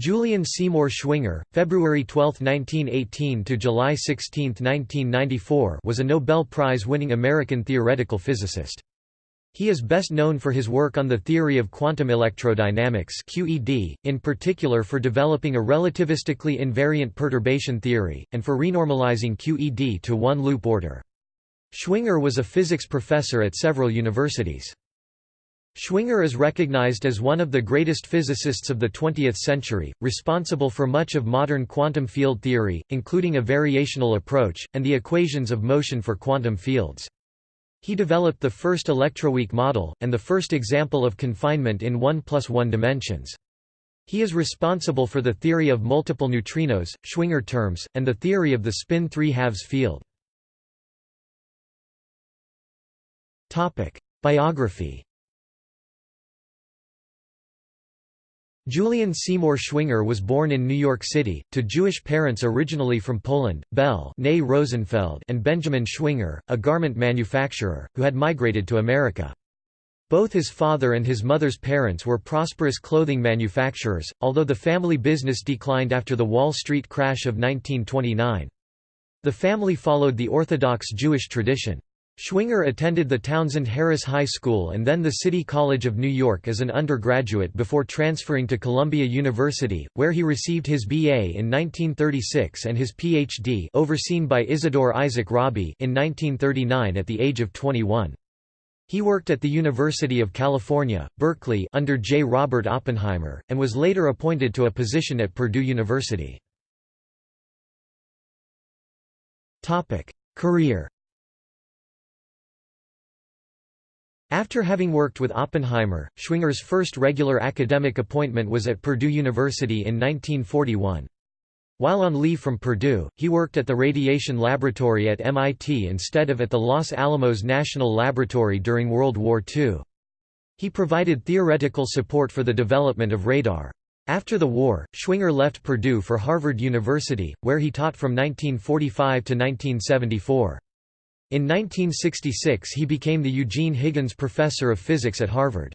Julian Seymour Schwinger, February 12, 1918 to July 16, 1994, was a Nobel Prize-winning American theoretical physicist. He is best known for his work on the theory of quantum electrodynamics (QED), in particular for developing a relativistically invariant perturbation theory and for renormalizing QED to one-loop order. Schwinger was a physics professor at several universities. Schwinger is recognized as one of the greatest physicists of the 20th century, responsible for much of modern quantum field theory, including a variational approach, and the equations of motion for quantum fields. He developed the first electroweak model, and the first example of confinement in 1 plus 1 dimensions. He is responsible for the theory of multiple neutrinos, Schwinger terms, and the theory of the spin 3 halves field. Biography Julian Seymour Schwinger was born in New York City, to Jewish parents originally from Poland, Belle Rosenfeld and Benjamin Schwinger, a garment manufacturer, who had migrated to America. Both his father and his mother's parents were prosperous clothing manufacturers, although the family business declined after the Wall Street crash of 1929. The family followed the Orthodox Jewish tradition. Schwinger attended the Townsend Harris High School and then the City College of New York as an undergraduate before transferring to Columbia University, where he received his BA in 1936 and his Ph.D. overseen by Isidore Isaac Rabi in 1939 at the age of 21. He worked at the University of California, Berkeley under J. Robert Oppenheimer, and was later appointed to a position at Purdue University. Career After having worked with Oppenheimer, Schwinger's first regular academic appointment was at Purdue University in 1941. While on leave from Purdue, he worked at the Radiation Laboratory at MIT instead of at the Los Alamos National Laboratory during World War II. He provided theoretical support for the development of radar. After the war, Schwinger left Purdue for Harvard University, where he taught from 1945 to 1974. In 1966 he became the Eugene Higgins Professor of Physics at Harvard.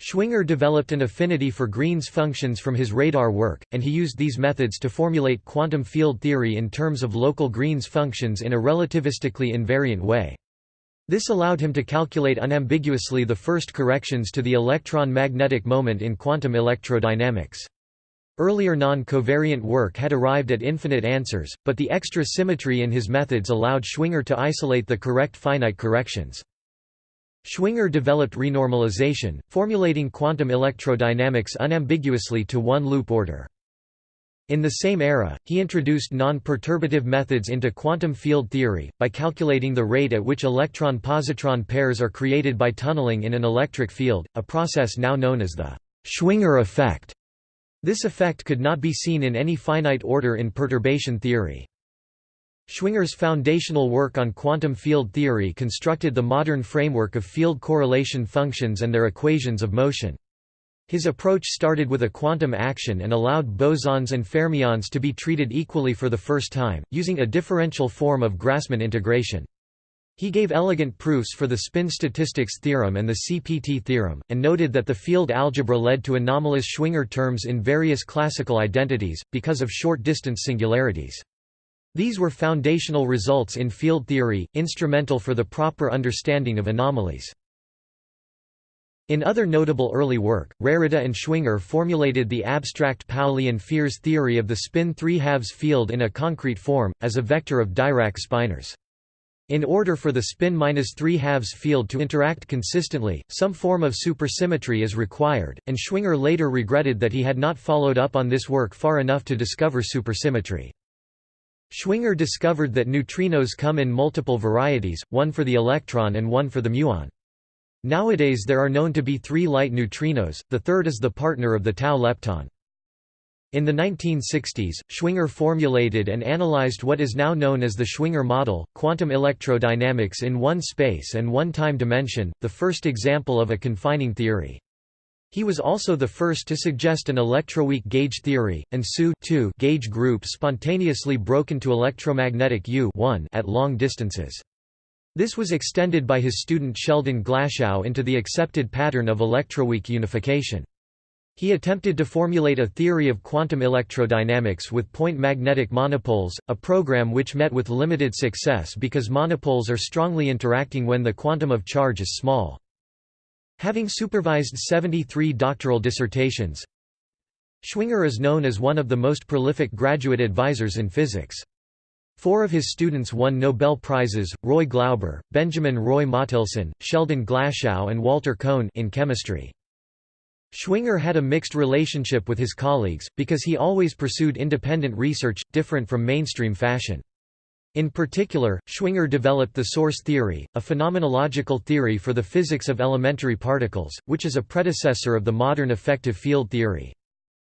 Schwinger developed an affinity for Green's functions from his radar work, and he used these methods to formulate quantum field theory in terms of local Green's functions in a relativistically invariant way. This allowed him to calculate unambiguously the first corrections to the electron magnetic moment in quantum electrodynamics. Earlier non-covariant work had arrived at infinite answers, but the extra symmetry in his methods allowed Schwinger to isolate the correct finite corrections. Schwinger developed renormalization, formulating quantum electrodynamics unambiguously to one-loop order. In the same era, he introduced non-perturbative methods into quantum field theory, by calculating the rate at which electron-positron pairs are created by tunneling in an electric field, a process now known as the Schwinger effect. This effect could not be seen in any finite order in perturbation theory. Schwinger's foundational work on quantum field theory constructed the modern framework of field correlation functions and their equations of motion. His approach started with a quantum action and allowed bosons and fermions to be treated equally for the first time, using a differential form of Grassmann integration. He gave elegant proofs for the spin statistics theorem and the CPT theorem, and noted that the field algebra led to anomalous Schwinger terms in various classical identities, because of short-distance singularities. These were foundational results in field theory, instrumental for the proper understanding of anomalies. In other notable early work, Rarita and Schwinger formulated the abstract Pauli and Fierz theory of the spin 3 halves field in a concrete form, as a vector of Dirac spinors. In order for the spin 3 halves field to interact consistently, some form of supersymmetry is required, and Schwinger later regretted that he had not followed up on this work far enough to discover supersymmetry. Schwinger discovered that neutrinos come in multiple varieties, one for the electron and one for the muon. Nowadays there are known to be three light neutrinos, the third is the partner of the tau lepton. In the 1960s, Schwinger formulated and analyzed what is now known as the Schwinger model, quantum electrodynamics in one space and one time dimension, the first example of a confining theory. He was also the first to suggest an electroweak gauge theory, and SU gauge group spontaneously broken to electromagnetic U at long distances. This was extended by his student Sheldon Glashow into the accepted pattern of electroweak unification. He attempted to formulate a theory of quantum electrodynamics with point magnetic monopoles, a program which met with limited success because monopoles are strongly interacting when the quantum of charge is small. Having supervised 73 doctoral dissertations, Schwinger is known as one of the most prolific graduate advisors in physics. Four of his students won Nobel Prizes, Roy Glauber, Benjamin Roy Mottelson, Sheldon Glashow and Walter Kohn in chemistry. Schwinger had a mixed relationship with his colleagues, because he always pursued independent research, different from mainstream fashion. In particular, Schwinger developed the source theory, a phenomenological theory for the physics of elementary particles, which is a predecessor of the modern effective field theory.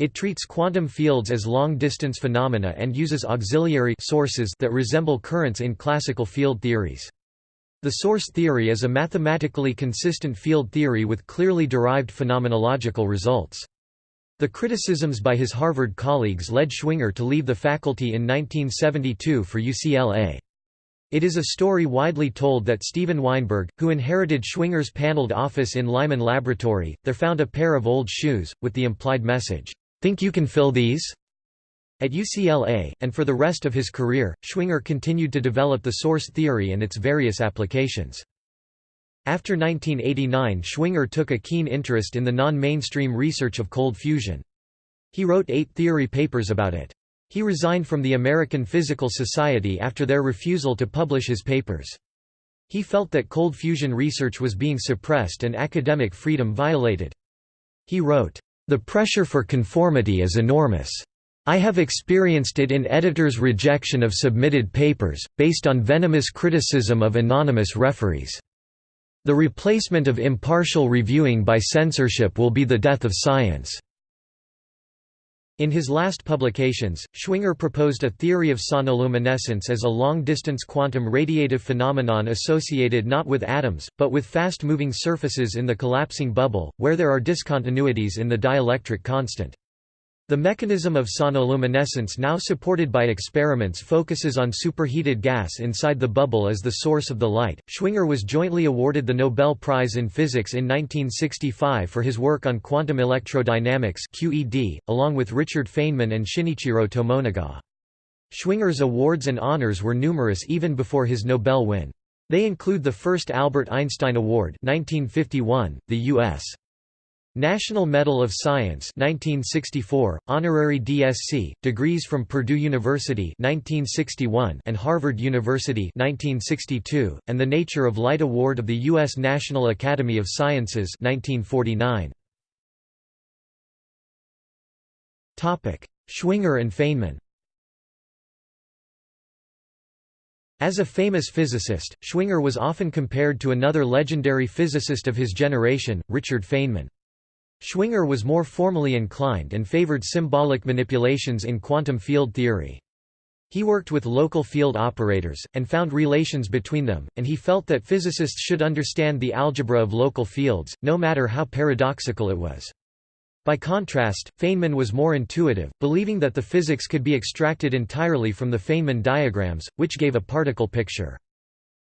It treats quantum fields as long-distance phenomena and uses auxiliary sources that resemble currents in classical field theories. The source theory is a mathematically consistent field theory with clearly derived phenomenological results. The criticisms by his Harvard colleagues led Schwinger to leave the faculty in 1972 for UCLA. It is a story widely told that Steven Weinberg, who inherited Schwinger's paneled office in Lyman Laboratory, there found a pair of old shoes, with the implied message, "'Think you can fill these?' At UCLA, and for the rest of his career, Schwinger continued to develop the source theory and its various applications. After 1989 Schwinger took a keen interest in the non-mainstream research of cold fusion. He wrote eight theory papers about it. He resigned from the American Physical Society after their refusal to publish his papers. He felt that cold fusion research was being suppressed and academic freedom violated. He wrote, "...the pressure for conformity is enormous. I have experienced it in editors' rejection of submitted papers, based on venomous criticism of anonymous referees. The replacement of impartial reviewing by censorship will be the death of science." In his last publications, Schwinger proposed a theory of sonoluminescence as a long-distance quantum radiative phenomenon associated not with atoms, but with fast-moving surfaces in the collapsing bubble, where there are discontinuities in the dielectric constant. The mechanism of sonoluminescence now supported by experiments focuses on superheated gas inside the bubble as the source of the light. Schwinger was jointly awarded the Nobel Prize in Physics in 1965 for his work on quantum electrodynamics (QED), along with Richard Feynman and Shinichiro Tomonaga. Schwinger's awards and honors were numerous even before his Nobel win. They include the first Albert Einstein Award 1951, the U.S. National Medal of Science 1964, honorary DSc, degrees from Purdue University 1961 and Harvard University 1962, and the Nature of Light Award of the U.S. National Academy of Sciences 1949. Schwinger and Feynman As a famous physicist, Schwinger was often compared to another legendary physicist of his generation, Richard Feynman. Schwinger was more formally inclined and favored symbolic manipulations in quantum field theory. He worked with local field operators, and found relations between them, and he felt that physicists should understand the algebra of local fields, no matter how paradoxical it was. By contrast, Feynman was more intuitive, believing that the physics could be extracted entirely from the Feynman diagrams, which gave a particle picture.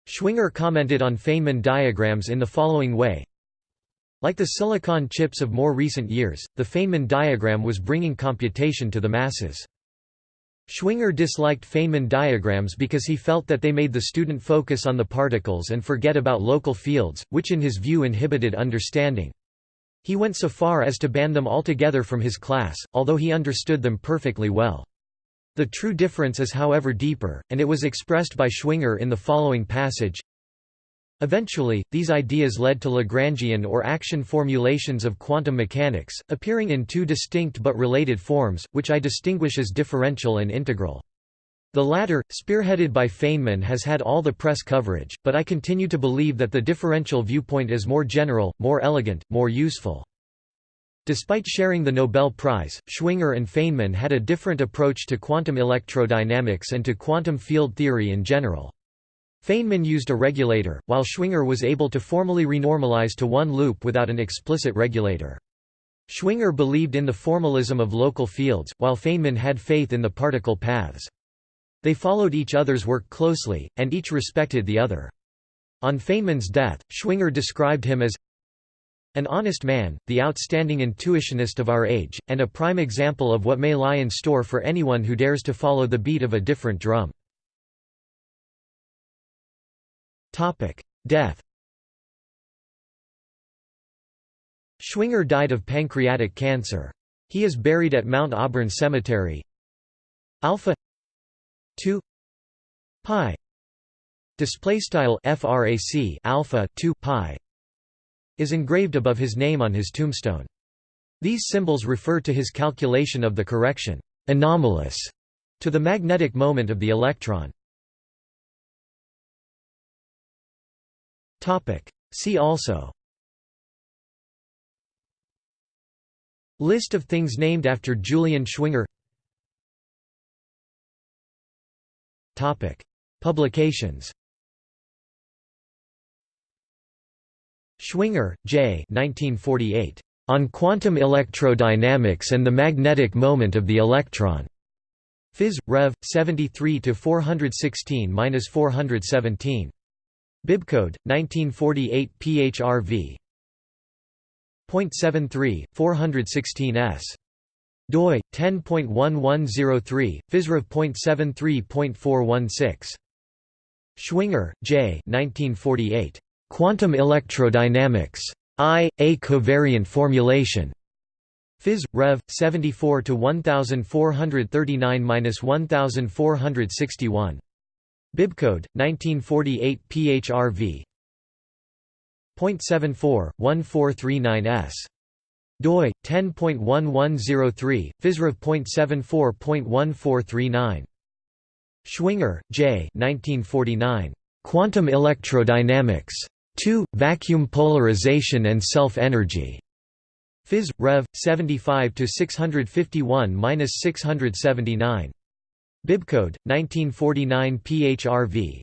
Schwinger commented on Feynman diagrams in the following way, like the silicon chips of more recent years, the Feynman diagram was bringing computation to the masses. Schwinger disliked Feynman diagrams because he felt that they made the student focus on the particles and forget about local fields, which in his view inhibited understanding. He went so far as to ban them altogether from his class, although he understood them perfectly well. The true difference is however deeper, and it was expressed by Schwinger in the following passage Eventually, these ideas led to Lagrangian or action formulations of quantum mechanics, appearing in two distinct but related forms, which I distinguish as differential and integral. The latter, spearheaded by Feynman has had all the press coverage, but I continue to believe that the differential viewpoint is more general, more elegant, more useful. Despite sharing the Nobel Prize, Schwinger and Feynman had a different approach to quantum electrodynamics and to quantum field theory in general. Feynman used a regulator, while Schwinger was able to formally renormalize to one loop without an explicit regulator. Schwinger believed in the formalism of local fields, while Feynman had faith in the particle paths. They followed each other's work closely, and each respected the other. On Feynman's death, Schwinger described him as An honest man, the outstanding intuitionist of our age, and a prime example of what may lie in store for anyone who dares to follow the beat of a different drum. Death Schwinger died of pancreatic cancer. He is buried at Mount Auburn Cemetery. Alpha 2 pi display style frac alpha 2 pi is engraved above his name on his tombstone. These symbols refer to his calculation of the correction anomalous to the magnetic moment of the electron. See also List of things named after Julian Schwinger Publications Schwinger, J. 1948. On Quantum Electrodynamics and the Magnetic Moment of the Electron. Phys. Rev. 73 416-417. Bibcode 1948 PHRV. 0.73 416s. doi 10.1103 physrev.73.416. Schwinger, J. 1948. Quantum electrodynamics. I. A covariant formulation. Phys. Rev. 74 to 1439-1461. Bibcode 1948 PHRV. 0.74 1439s. doi 10.1103 physrev.74.1439. Schwinger, J. 1949. Quantum electrodynamics. 2. Vacuum polarization and self-energy. Phys. Rev. 75 to 651-679. Bibcode 1949 PHRV.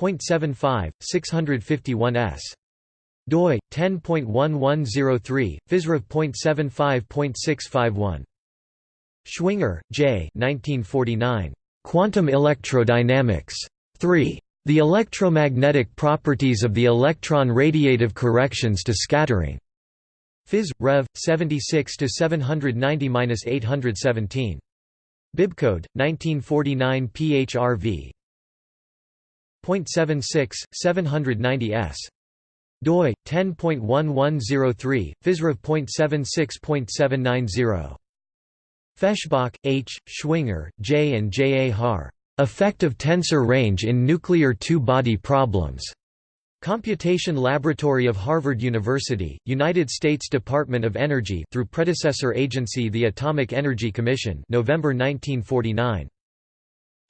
0.75 651s. doi 10.1103 physrev.75.651. Schwinger, J. 1949. Quantum electrodynamics. 3. The electromagnetic properties of the electron radiative corrections to scattering. Phys. Rev. 76 to 790-817. Bibcode 1949 PHRV. 0.76 790s. doi 10.1103 physrev.76.790. Feshbach, H. Schwinger, J. and J. A. Har. Effective tensor range in nuclear two-body problems. Computation Laboratory of Harvard University, United States Department of Energy through predecessor agency the Atomic Energy Commission November 1949.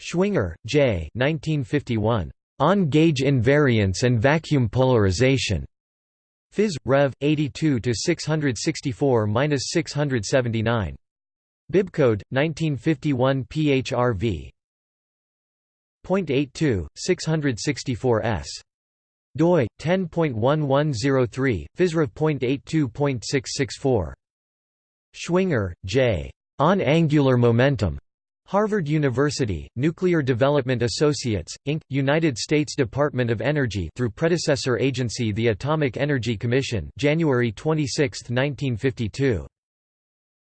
Schwinger, J. 1951. On gauge invariance and vacuum polarization. Phys. Rev. 82 to 664-679. Bibcode 1951 PHRV. 0.82, 664s. Doi 10.1103 physrev.82.664 Schwinger, J. On angular momentum. Harvard University, Nuclear Development Associates, Inc., United States Department of Energy through predecessor agency the Atomic Energy Commission January 26, 1952.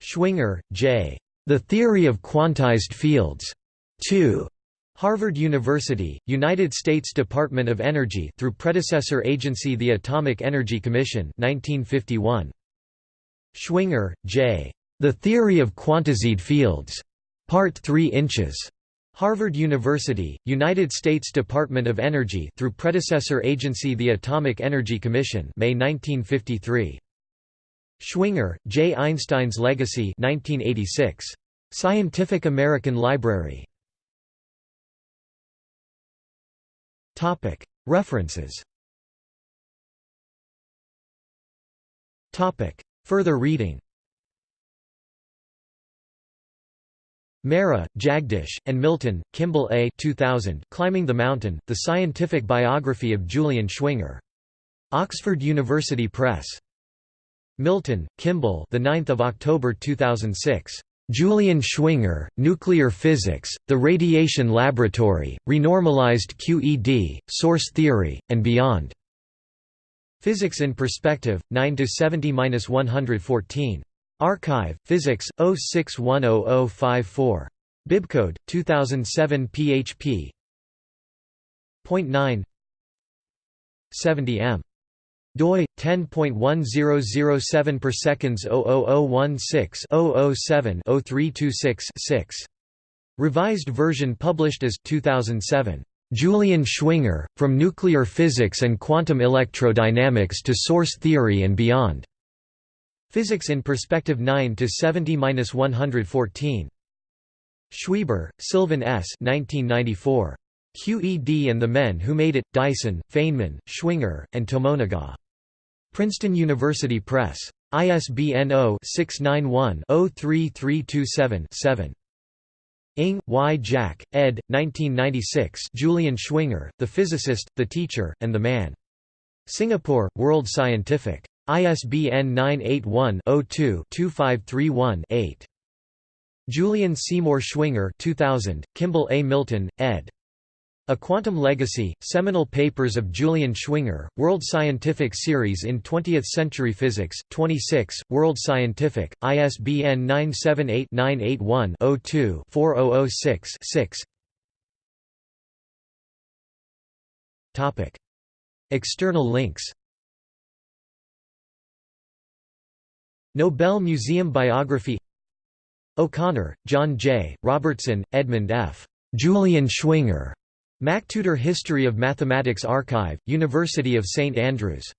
Schwinger, J. The Theory of Quantized Fields. 2. Harvard University, United States Department of Energy through predecessor agency the Atomic Energy Commission 1951. Schwinger, J. The Theory of Quantized Fields. Part 3 inches. Harvard University, United States Department of Energy through predecessor agency the Atomic Energy Commission May 1953. Schwinger, J. Einstein's Legacy 1986. Scientific American Library References Further reading Mehra, Jagdish, and Milton, Kimball A. 2000, Climbing the Mountain, The Scientific Biography of Julian Schwinger. Oxford University Press. Milton, Kimball the 9th of October 2006. Julian Schwinger, Nuclear Physics, The Radiation Laboratory, Renormalized QED, Source Theory, and Beyond. Physics in Perspective, 9 to 70-114. Archive, Physics, 06100054. Bibcode 2007 php. Point 9 70 m doi 10.1007 per seconds 00016-007-0326-6. Revised version published as 2007. Julian Schwinger, From Nuclear Physics and Quantum Electrodynamics to Source Theory and Beyond. Physics in Perspective 9 to 70-114. Schweber, Sylvan S. 1994. QED and the Men Who Made It, Dyson, Feynman, Schwinger, and Tomonaga. Princeton University Press. ISBN 0-691-03327-7. Ng, Y. Jack, ed. 1996 Julian Schwinger, The Physicist, The Teacher, and the Man. Singapore, World Scientific. ISBN 981-02-2531-8. Julian Seymour Schwinger 2000, Kimball A. Milton, ed. A Quantum Legacy, Seminal Papers of Julian Schwinger, World Scientific Series in 20th Century Physics, 26, World Scientific, ISBN 978-981-02-4006-6 External links Nobel Museum Biography O'Connor, John J., Robertson, Edmund F. Julian Schwinger. MacTutor History of Mathematics Archive, University of St Andrews